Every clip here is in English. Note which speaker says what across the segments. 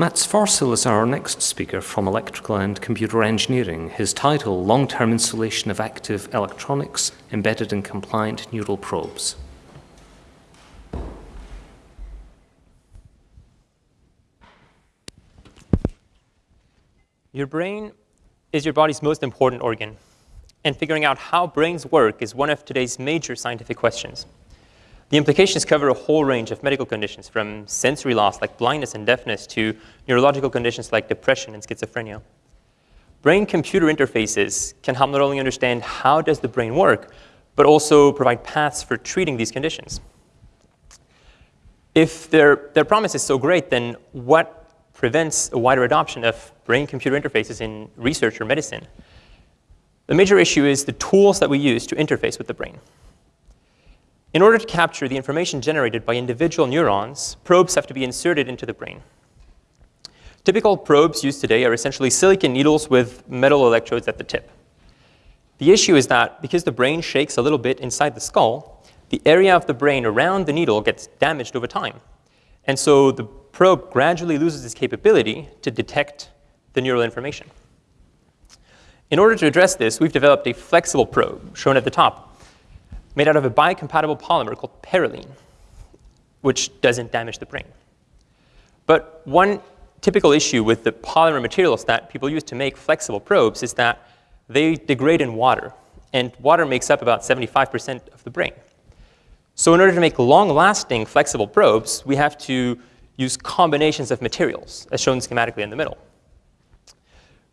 Speaker 1: Mats Forssell is our next speaker from Electrical and Computer Engineering. His title, Long-Term Installation of Active Electronics Embedded in Compliant Neural Probes.
Speaker 2: Your brain is your body's most important organ, and figuring out how brains work is one of today's major scientific questions. The implications cover a whole range of medical conditions, from sensory loss like blindness and deafness to neurological conditions like depression and schizophrenia. Brain-computer interfaces can help not only understand how does the brain work, but also provide paths for treating these conditions. If their, their promise is so great, then what prevents a wider adoption of brain-computer interfaces in research or medicine? The major issue is the tools that we use to interface with the brain. In order to capture the information generated by individual neurons, probes have to be inserted into the brain. Typical probes used today are essentially silicon needles with metal electrodes at the tip. The issue is that because the brain shakes a little bit inside the skull, the area of the brain around the needle gets damaged over time. And so the probe gradually loses its capability to detect the neural information. In order to address this, we've developed a flexible probe, shown at the top, made out of a biocompatible polymer called parylene, which doesn't damage the brain. But one typical issue with the polymer materials that people use to make flexible probes is that they degrade in water, and water makes up about 75% of the brain. So in order to make long-lasting flexible probes, we have to use combinations of materials, as shown schematically in the middle.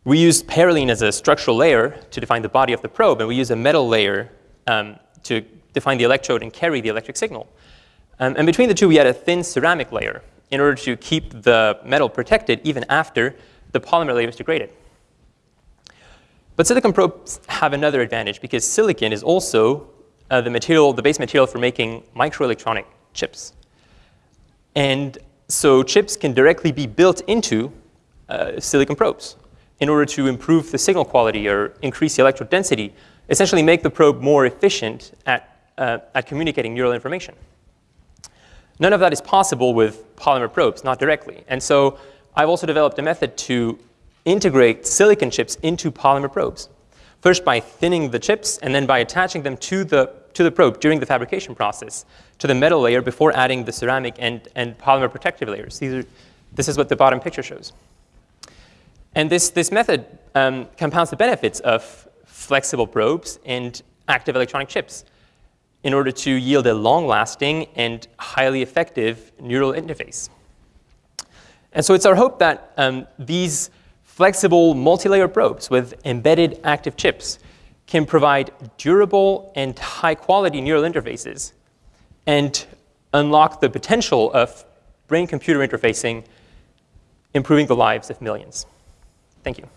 Speaker 2: We use parylene as a structural layer to define the body of the probe, and we use a metal layer um, to define the electrode and carry the electric signal. Um, and between the two, we had a thin ceramic layer in order to keep the metal protected even after the polymer layer is degraded. But silicon probes have another advantage because silicon is also uh, the material, the base material for making microelectronic chips. And so chips can directly be built into uh, silicon probes in order to improve the signal quality or increase the electrode density essentially make the probe more efficient at, uh, at communicating neural information. None of that is possible with polymer probes, not directly. And so I've also developed a method to integrate silicon chips into polymer probes. First by thinning the chips, and then by attaching them to the, to the probe during the fabrication process, to the metal layer before adding the ceramic and, and polymer protective layers. These are, this is what the bottom picture shows. And this, this method um, compounds the benefits of flexible probes, and active electronic chips in order to yield a long-lasting and highly effective neural interface. And so it's our hope that um, these flexible multi-layer probes with embedded active chips can provide durable and high-quality neural interfaces and unlock the potential of brain-computer interfacing, improving the lives of millions. Thank you.